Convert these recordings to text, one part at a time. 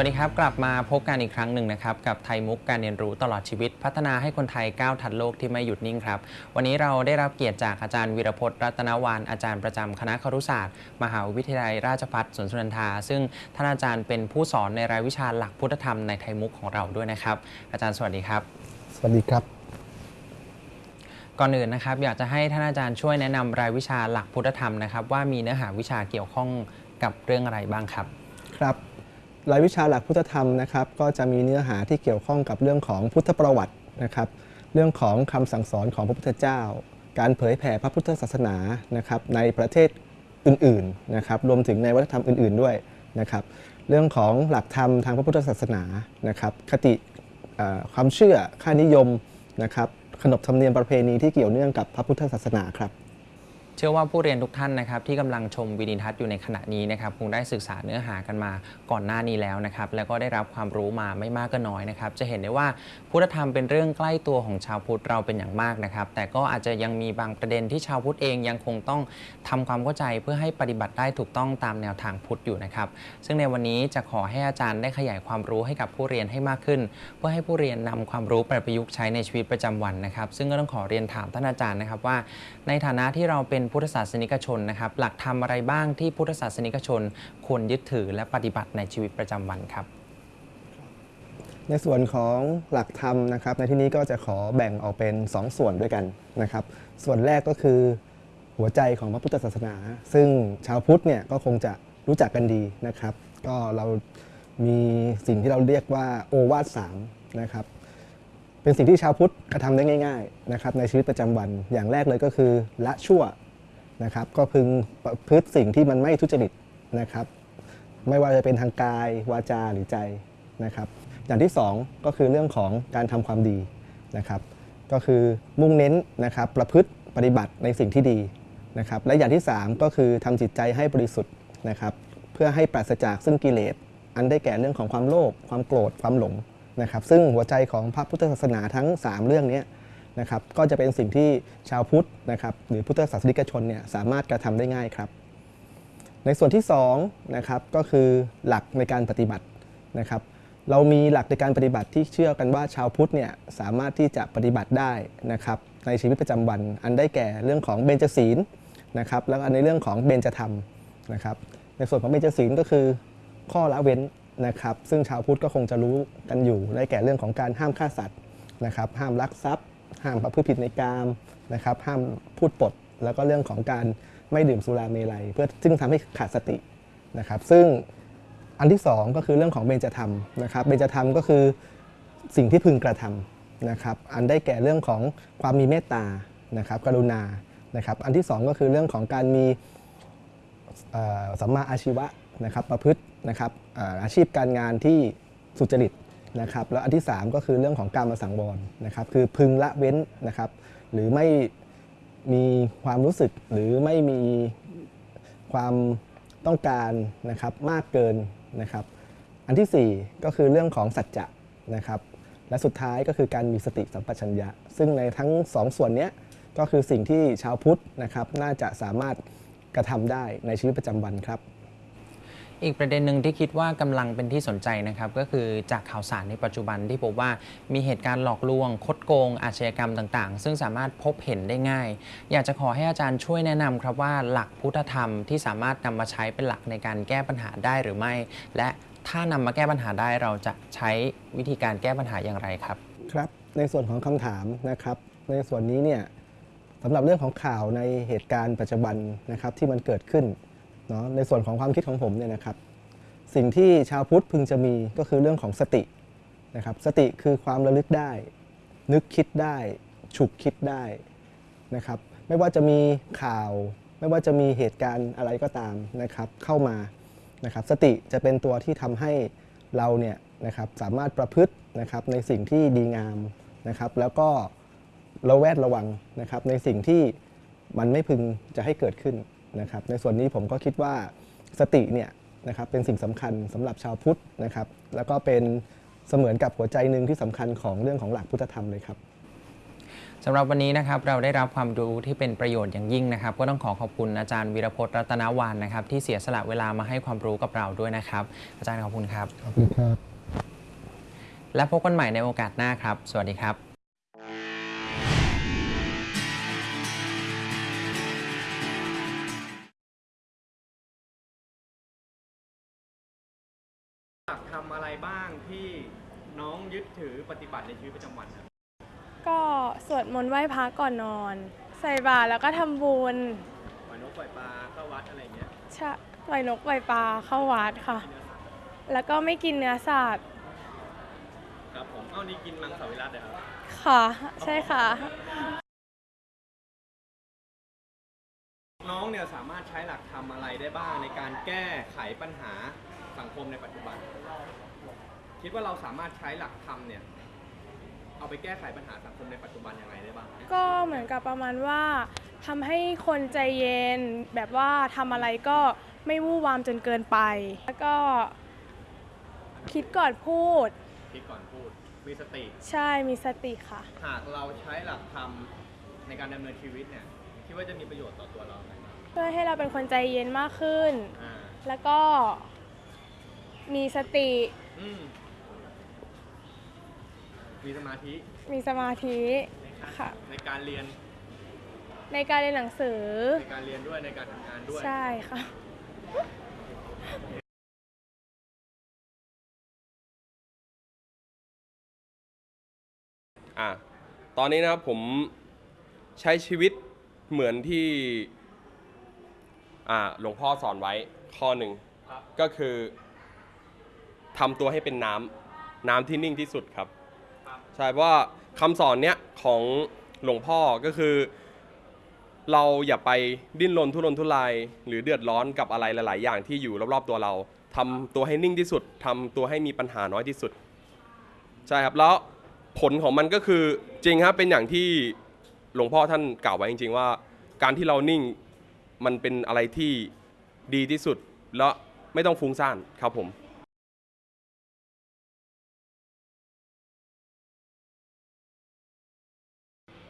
วัสดีครับกลับมาพบกันอีกครั้งหนึ่งนะครับกับไทยมุกการเรียนรู้ตลอดชีวิต พัฒนาให้คนไทยก้าวทันโลกที่ไม่หยุดนิ่งครับวันนี้เราได้รับเกียรติจากอาจารย์วีรพจน์รัตนวานอาจารย์ประจำคณะครุศาสตร์ มหาวิทยาลัยราชภัฏสวนสุนันทา ซึ่งท่านอาจารย์เป็นผู้สอนในรายวิชาหลักพุทธธรรมในไทยมุกของเราด้วยนะครับ อาจารย์สวัสดีครับ สวัสดีครับก่อนอื่นนะครับอยากจะให้ท่านอาจารย์ช่วยแนะนำรายวิชาหลักพุทธธรรมนะครับว่ามีเนื้อหาวิชาเกี่ยวข้องกับเรื่องอะไรบ้างครับ ครับ รายวิชาหลักพุทธธรรมนะครับก็จะมีเนื้อหาที่เกี่ยวข้องกับเรื่องของพุทธประวัตินะครับเรื่องของคำสั่งสอนของพระพุทธเจ้า การเผยแผ่พระพุทธศาสนานะครับในประเทศอื่นๆนะครับรวมถึงในวัฒนธรรมอื่น ๆด้วยนะครับเรื่องของหลักธรรมทางพระพุทธศาสนานะครับคติความเชื่อค่านิยมนะครับขนบธรรมเนียมประเพณีที่เกี่ยวเนื่องกับพระพุทธศาสนาครับ เชื่อว่าผู้เรียนทุกท่านนะครับที่กำลังชมวิดีทัศน์อยู่ในขณะนี้นะครับคงได้ศึกษาเนื้อหากันมาก่อนหน้านี้แล้วนะครับแล้วก็ได้รับความรู้มาไม่มากก็น้อยนะครับจะเห็นได้ว่าพุทธธรรมเป็นเรื่องใกล้ตัวของชาวพุทธเราเป็นอย่างมากนะครับแต่ก็อาจจะยังมีบางประเด็นที่ชาวพุทธเองยังคงต้องทำความเข้าใจเพื่อให้ปฏิบัติได้ถูกต้องตามแนวทางพุทธอยู่นะครับซึ่งในวันนี้จะขอให้อาจารย์ได้ขยายความรู้ให้กับผู้เรียนให้มากขึ้น เพื่อให้ผู้เรียนนำความรู้ไปประยุกต์ใช้ในชีวิตประจำวันนะครับ ซึ่งก็ต้องขอเรียนถามท่านอาจารย์นะครับว่า ในฐานะที่เราเป็นพุทธศาสนิกชนนะครับ หลักธรรมอะไรบ้างที่พุทธศาสนิกชนควรยึดถือและปฏิบัติในชีวิตประจำวันครับ ในส่วนของหลักธรรมนะครับ ในที่นี้ก็จะขอแบ่งออกเป็น 2 ส่วนด้วยกันนะครับ ส่วนแรกก็คือหัวใจของพระพุทธศาสนา ซึ่งชาวพุทธเนี่ยก็คงจะรู้จักกันดีนะครับ ก็เรามีสิ่งที่เราเรียกว่าโอวาทสามนะครับเป็นสิ่งที่ชาวพุทธกระทำได้ง่ายๆนะครับในชีวิตประจำวันอย่างแรกเลยก็คือละชั่ว นะครับ ก็พึงประพฤติสิ่งที่มันไม่ทุจริตนะครับ ไม่ว่าจะเป็นทางกายวาจาหรือใจนะครับ อย่างที่สองก็คือเรื่องของการทำความดีนะครับ ก็คือมุ่งเน้นนะครับประพฤติปฏิบัติในสิ่งที่ดีนะครับ และอย่างที่สามก็คือทำจิตใจให้บริสุทธิ์นะครับ เพื่อให้ปราศจากซึ่งกิเลสอันได้แก่เรื่องของความโลภความโกรธความหลงนะครับ ซึ่งหัวใจของพระพุทธศาสนาทั้ง 3 เรื่องนี้ นะครับก็จะเป็นสิ่งที่ชาวพุทธนะครับหรือพุทธศาสนิกชนเนี่ยสามารถกระทำได้ง่ายครับ ในส่วนที่2นะครับก็คือหลักในการปฏิบัตินะครับ เรามีหลักในการปฏิบัติที่เชื่อกันว่าชาวพุทธเนี่ยสามารถที่จะปฏิบัติได้นะครับในชีวิตประจำวัน อันได้แก่เรื่องของเบญจศีลนะครับแล้วในเรื่องของเบญจธรรมนะครับ ในส่วนของเบญจศีลก็คือข้อละเว้นนะครับซึ่งชาวพุทธก็คงจะรู้กันอยู่ได้แก่เรื่องของการห้ามฆ่าสัตว์นะครับห้ามลักทรัพย์ ห้ามประพฤติผิดในกามนะครับห้ามพูดปด แล้วก็เรื่องของการไม่ดื่มสุราเมลัย เพื่อซึ่งทำให้ขาดสตินะครับซึ่งอันที่สองก็คือเรื่องของเบญจธรรมนะครับเบญจธรรมก็คือสิ่งที่พึงกระทำนะครับอันได้แก่เรื่องของความมีเมตตานะครับกรุณานะครับอันที่สองก็คือเรื่องของการมีสัมมาอาชีวะนะครับประพฤตินะครับอาชีพการงานที่สุจริต นะครับแล้วอันที่สามก็คือเรื่องของการมาสังวรนะครับคือพึงละเว้นนะครับหรือไม่มีความรู้สึกหรือไม่มีความต้องการนะครับมากเกินนะครับ อันที่ 4 ก็คือเรื่องของสัจจะนะครับและสุดท้ายก็คือการมีสติสัมปชัญญะ ซึ่งในทั้ง 2ส่วนนี้ก็คือสิ่งที่ชาวพุทธนะครับน่าจะสามารถกระทำได้ในชีวิตประจำวันครับ อีกประเด็นหนึ่งที่คิดว่ากำลังเป็นที่สนใจนะครับก็คือจากข่าวสารในปัจจุบันที่พบว่ามีเหตุการณ์หลอกลวง คดโกง อาชญากรรมต่างๆ ซึ่งสามารถพบเห็นได้ง่าย อยากจะขอให้อาจารย์ช่วยแนะนำครับว่าหลักพุทธธรรมที่สามารถนำมาใช้เป็นหลักในการแก้ปัญหาได้หรือไม่ และถ้านำมาแก้ปัญหาได้เราจะใช้วิธีการแก้ปัญหาอย่างไรครับ ครับในส่วนของคำถามนะครับ ในส่วนนี้เนี่ยสำหรับเรื่องของข่าวในเหตุการณ์ปัจจุบันนะครับที่มันเกิดขึ้น เนาะในส่วนของความคิดของผมเนี่ยนะครับ สิ่งที่ชาวพุทธพึงจะมีก็คือเรื่องของสตินะครับ สติคือความระลึกได้ นึกคิดได้ ฉุกคิดได้นะครับ ไม่ว่าจะมีข่าว ไม่ว่าจะมีเหตุการณ์อะไรก็ตามนะครับเข้ามานะครับ สติจะเป็นตัวที่ทำให้เราเนี่ยนะครับสามารถประพฤตินะครับในสิ่งที่ดีงามนะครับ แล้วก็ระแวดระวังนะครับในสิ่งที่มันไม่พึงจะให้เกิดขึ้น นะครับในส่วนนี้ผมก็คิดว่าสติเนี่ยนะครับเป็นสิ่งสำคัญสำหรับชาวพุทธนะครับ แล้วก็เป็นเสมือนกับหัวใจหนึ่งที่สำคัญของเรื่องของหลักพุทธธรรมเลยครับสำหรับวันนี้นะครับเราได้รับความรู้ที่เป็นประโยชน์อย่างยิ่งนะครับ ก็ต้องขอขอบคุณอาจารย์วีรพจน์รัตนวานนะครับ ที่เสียสละเวลามาให้ความรู้กับเราด้วยนะครับ อาจารย์ขอบคุณครับขอบคุณครับ และพบกันใหม่ในโอกาสหน้าครับ สวัสดีครับ อยากทำอะไรบ้างที่น้องยึดถือปฏิบัติในชีวิตประจำวันครับก็สวดมนต์ไหว้พระก่อนนอน ใส่บาตรแล้วก็ทำบุญปล่อยนกปล่อยปลาเข้าวัดอะไรเงี้ยชะปล่อยนกปล่อยปลาเข้าวัดค่ะ แล้วก็ไม่กินเนื้อสัตว์ครับผมเอ้านี่กินมังสวิรัตเลยครับ ค่ะ ใช่ค่ะ น้องเนี่ยสามารถใช้หลักธรรมอะไรได้บ้างในการแก้ไขปัญหา สังคมในปัจจุบัน คิดว่าเราสามารถใช้หลักธรรมเนี่ย เอาไปแก้ไขปัญหาสังคมในปัจจุบันยังไงได้บ้าง ก็เหมือนกับประมาณว่าทำให้คนใจเย็นแบบว่าทำอะไรก็ไม่วู่วามจนเกินไป แล้วก็คิดก่อนพูด คิดก่อนพูด มีสติ ใช่มีสติค่ะ หากเราใช้หลักธรรมในการดำเนินชีวิตเนี่ย คิดว่าจะมีประโยชน์ต่อตัวเราไหมเพื่อให้เราเป็นคนใจเย็นมากขึ้น อ่า แล้วก็ มีสติ อืมมีสมาธิมีสมาธิค่ะ ในการเรียนในการเรียนหนังสือ ในการเรียนด้วยในการทำงานด้วย ใช่ค่ะอะตอนนี้นะครับผมใช้ชีวิตเหมือนที่อ่าหลวงพ่อสอนไว้ข้อหนึ่งครับ ก็คือ ทำตัวให้เป็นน้ำน้ำที่นิ่งที่สุดครับรบใช่เพราะว่าคำสอนเนี้ยของหลวงพ่อก็คือ เราอย่าไปดิ้นรนทุรนทุราย หรือเดือดร้อนกับอะไรหลาย ๆ อย่างที่อยู่รอบ ๆ ตัวเราทำตัวให้นิ่งที่สุดทำตัวให้มีปัญหาน้อยที่สุด ใช่ครับแล้วผลของมันก็คือจริงครับเป็นอย่างที่หลวงพ่อท่านกล่าวไว้จริง ๆ ว่า การที่เรานิ่งมันเป็นอะไรที่ดีที่สุด แล้วไม่ต้องฟุ้งซ่านครับผม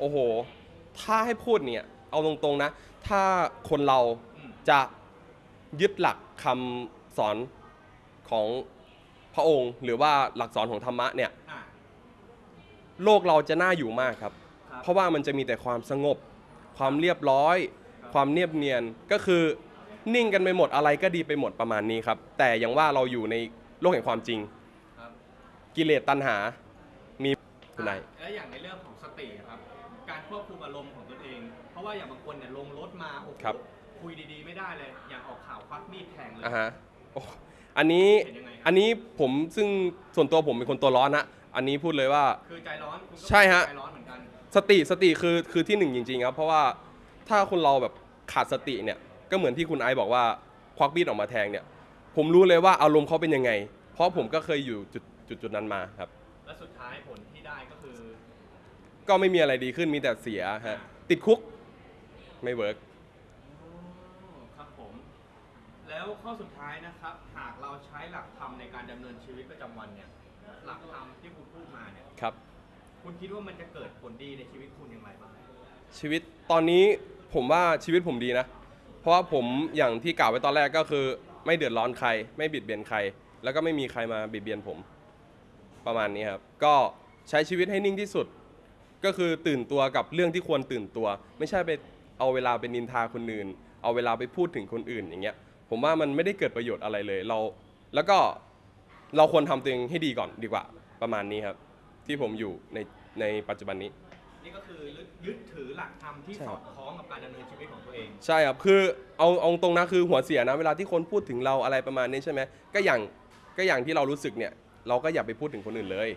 โอ้โห ถ้าให้พูดเนี่ย เอาตรงๆนะ ถ้าคนเราจะยึดหลักคำสอนของพระองค์ หรือว่าหลักสอนของธรรมะเนี่ย อะ โลกเราจะน่าอยู่มากครับ ครับเพราะว่ามันจะมีแต่ความสงบ ความเรียบร้อยความเนียบเนียน ก็คือนิ่งกันไปหมดอะไรก็ดีไปหมดประมาณนี้ครับ แต่อย่างว่าเราอยู่ในโลกแห่งความจริง ครับกิเลสตัณหา มีคุณนาย แล้วอย่างในเรื่องของสติครับ การควบคุมอารมณ์ของตนเอง เพราะว่าอย่างบางคนเนี่ยลงรถมาโอ้โหครับ คุยดีๆไม่ได้เลย อย่างออกข่าวควักมีดแทงเลย อะฮะโอ้อันนี้เห็นยังไงครับ อันนี้ผมซึ่งส่วนตัวผมเป็นคนตัวร้อนนะอันนี้พูดเลยว่า คือใจร้อนคุณก็ใช่ฮะ ใจร้อนเหมือนกันสติสติคือคือที่หนึ่งจริงๆครับเพราะว่าถ้าคนเราแบบขาดสติเนี่ยก็เหมือนที่คุณไอซ์บอกว่าควักมีดออกมาแทงเนี่ย ผมรู้เลยว่าอารมณ์เขาเป็นยังไง เพราะผมก็เคยอยู่จุดจุดจุดนั้นมาครับ และสุดท้ายผลที่ได้ก็คือ ก็ไม่มีอะไรดีขึ้นมีแต่เสียฮะติดคุกไม่เวิร์กอ๋อครับผม แล้วข้อสุดท้ายนะครับ หากเราใช้หลักธรรมในการดำเนินชีวิตประจำวันเนี่ย หลักธรรมที่คุณพูดมาเนี่ย ครับ คุณคิดว่ามันจะเกิดผลดีในชีวิตคุณอย่างไรบ้าง ชีวิตตอนนี้ผมว่าชีวิตผมดีนะ เพราะว่าผมอย่างที่กล่าวไว้ตอนแรกก็คือ ไม่เดือดร้อนใคร ไม่บิดเบียนใคร แล้วก็ไม่มีใครมาบิดเบียนผม ประมาณนี้ครับ ก็ใช้ชีวิตให้นิ่งที่สุด ก็คือตื่นตัวกับเรื่องที่ควรตื่นตัว ไม่ใช่ไปเอาเวลาไปนินทาคนอื่น เอาเวลาไปพูดถึงคนอื่นอย่างเงี้ยผมว่ามันไม่ได้เกิดประโยชน์อะไรเลยเรา แล้วก็เราควรทำตัวเองให้ดีก่อนดีกว่าประมาณนี้ครับ ที่ผมอยู่ในในปัจจุบันนี้ นี่ก็คือยึดถือหลักธรรมที่ใช่สครัอบดคล้องกับการดำเนินชีวิตของตัวเอง ใช่ครับ คือเอาเอาตรงนะคือหัวเสียนะเวลาที่คนพูดถึงเราอะไรประมาณนี้ใช่ไหมก็อย่างก็อย่างที่เรารู้สึกเนี่ย เราก็อย่าไปพูดถึงคนอื่นเลย